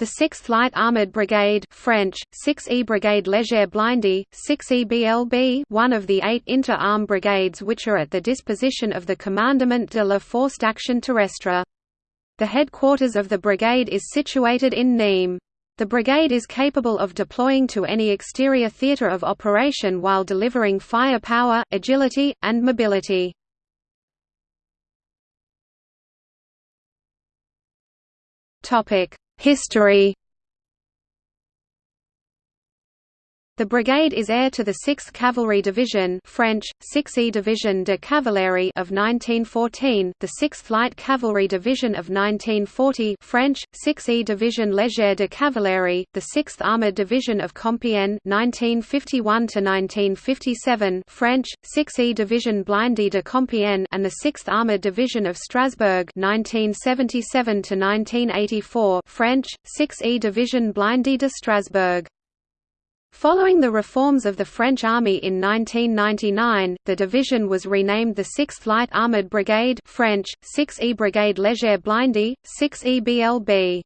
The 6th Light Armoured Brigade French, 6e Brigade Légère Blindée, 6e BLB one of the eight inter-arm brigades which are at the disposition of the Commandement de la Force d'Action Terrestre. The headquarters of the brigade is situated in Nîmes. The brigade is capable of deploying to any exterior theatre of operation while delivering firepower, agility, and mobility. History The brigade is heir to the 6th Cavalry Division French, 6e Division de Cavalerie of 1914, the 6th Light Cavalry Division of 1940 French, 6e Division Légère de Cavalerie, the 6th Armoured Division of Compiègne 1951–1957 French, 6e Division Blindée de Compiègne and the 6th Armoured Division of Strasbourg 1977–1984 French, 6e Division Blindée de Strasbourg Following the reforms of the French Army in 1999, the division was renamed the 6th Light Armoured Brigade French, 6e Brigade Légère Blindée, 6e BLB.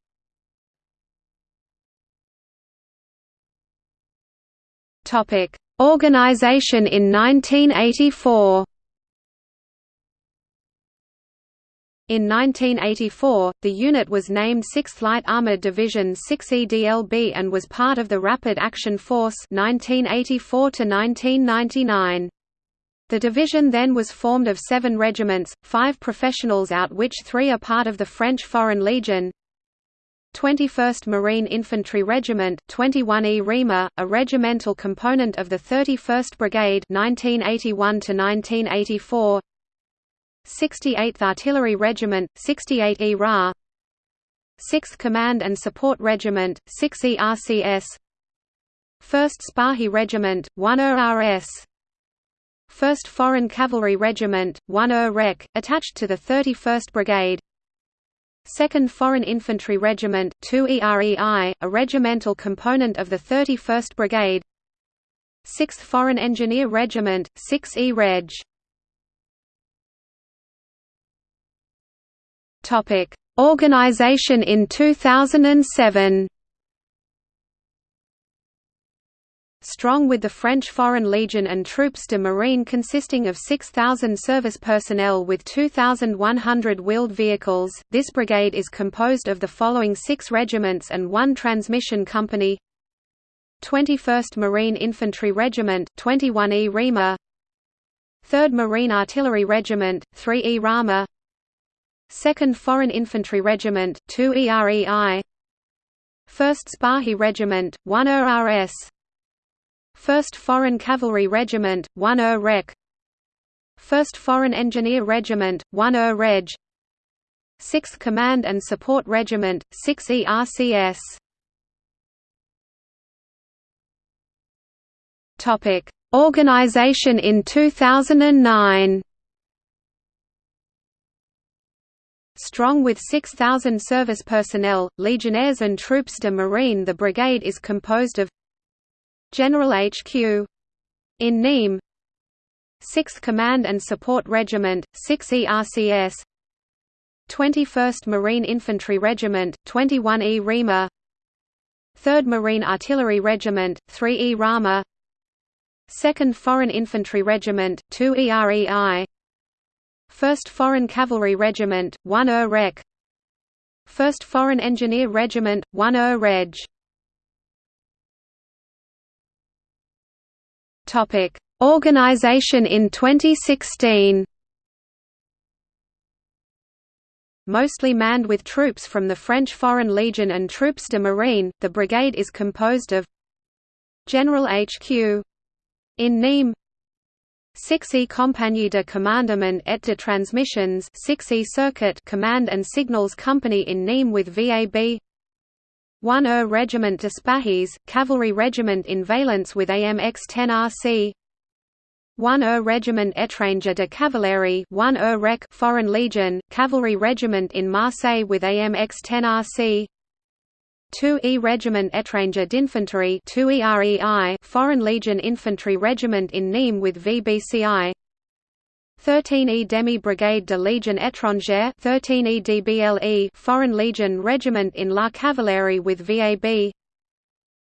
Organization in 1984 In 1984, the unit was named 6th Light Armored Division 6E DLB and was part of the Rapid Action Force 1984 -1999. The division then was formed of seven regiments, five professionals out which three are part of the French Foreign Legion, 21st Marine Infantry Regiment 21E Rima, a regimental component of the 31st Brigade 1981 1984 68th Artillery Regiment, 68 E RA 6th Command and Support Regiment, 6 ERCS 1st Spahi Regiment, 1 ERS 1st Foreign Cavalry Regiment, 1 ER REC, attached to the 31st Brigade 2nd Foreign Infantry Regiment, 2 EREI, a regimental component of the 31st Brigade 6th Foreign Engineer Regiment, 6 E Reg. Topic: Organization in 2007. Strong with the French Foreign Legion and Troupes de Marine consisting of 6,000 service personnel with 2,100 wheeled vehicles, this brigade is composed of the following six regiments and one transmission company. 21st Marine Infantry Regiment 21E REMA 3rd Marine Artillery Regiment, 3E RAMA 2nd Foreign Infantry Regiment, 2 EREI 1st Spahi Regiment, 1 ERS 1st Foreign Cavalry Regiment, 1 ER REC 1st Foreign Engineer Regiment, 1 ER Reg 6th Command and Support Regiment, 6 ERCS Organization in 2009 Strong with 6,000 service personnel, legionnaires and troupes de marine. The brigade is composed of General HQ in Nîmes 6th Command and Support Regiment, 6 ERCS 21st Marine Infantry Regiment, 21E REMA 3rd Marine Artillery Regiment, 3E RAMA 2nd Foreign Infantry Regiment, 2 EREI 1st Foreign Cavalry Regiment, 1 ER REC 1st Foreign Engineer Regiment, 1 ER Reg. Organization in 2016 Mostly manned with troops from the French Foreign Legion and Troupes de Marine, the brigade is composed of General HQ in Nîmes 6E Compagnie de Commandement et de Transmissions 6E Circuit Command and Signals Company in Nîmes with VAB 1er Regiment des spahis, Cavalry Regiment in Valence with AMX-10RC 1er Regiment Etranger de Cavalerie 1er Rec Foreign Legion, Cavalry Regiment in Marseille with AMX-10RC 2E Regiment Etranger d'Infanterie 2EREI Foreign Legion Infantry Regiment in Nîmes with VBCI 13E Demi Brigade de Legion étrangère 13E DBLE Foreign Legion Regiment in La Cavalerie with VAB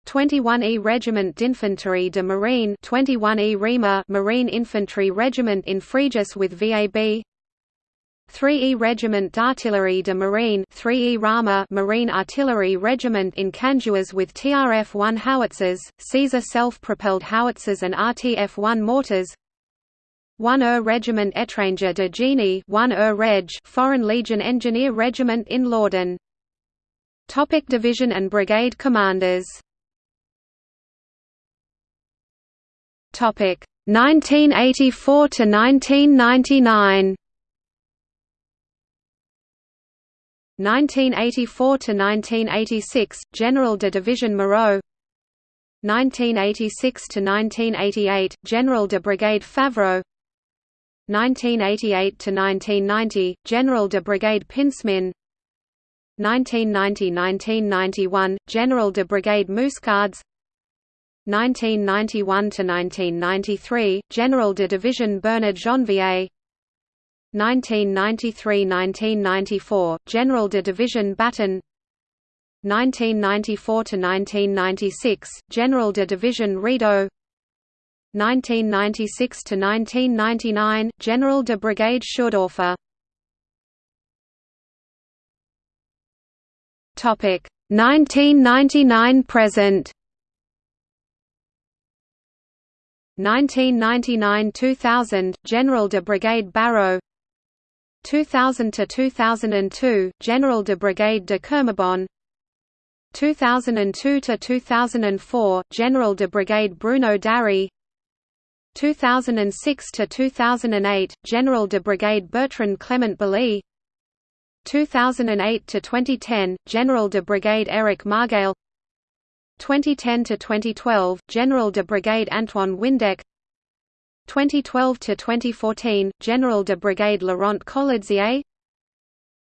21E Regiment d'Infanterie de Marine 21E RIMA Marine Infantry Regiment in Fréjus with VAB 3E Regiment d'Artillerie de Marine 3E Rama Marine Artillery Regiment in Canjuers with TRF-1 howitzers, Caesar self-propelled howitzers and RTF-1 mortars. 1er Regiment Étranger de Génie 1er Reg Foreign Legion Engineer Regiment in Laudun Topic Division and Brigade Commanders. Topic 1984 to 1999 1984 to 1986 General de Division Moreau. 1986 to 1988 General de Brigade Favreau. 1988 to 1990 General de Brigade Pinsmin 1990–1991 General de Brigade Mouscards 1991–1993, General de Division Bernard Janvier 1993–1994, General de Division Baton 1994–1996, General de Division Rideau 1996–1999, General de Brigade Schuerdorfer 1999–present 1999–2000, General de Brigade Barrow 2000–2002, General de Brigade de Kermabon. 2002 to 2004 General de Brigade Bruno Dary 2006 to 2008 General de Brigade Bertrand Clément-Bollée 2008–2010, General de Brigade Eric Margail. 2010 to 2012 General de Brigade Antoine Windeck 2012 to 2014 General de Brigade Laurent Kolodziej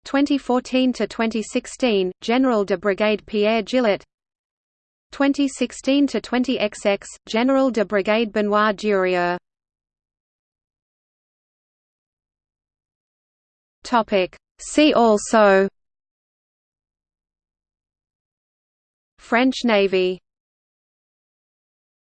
2014 to 2016 General de Brigade Pierre Gillet. 2016 to 20XX General de Brigade Benoit Durieux. Topic. See also. French Navy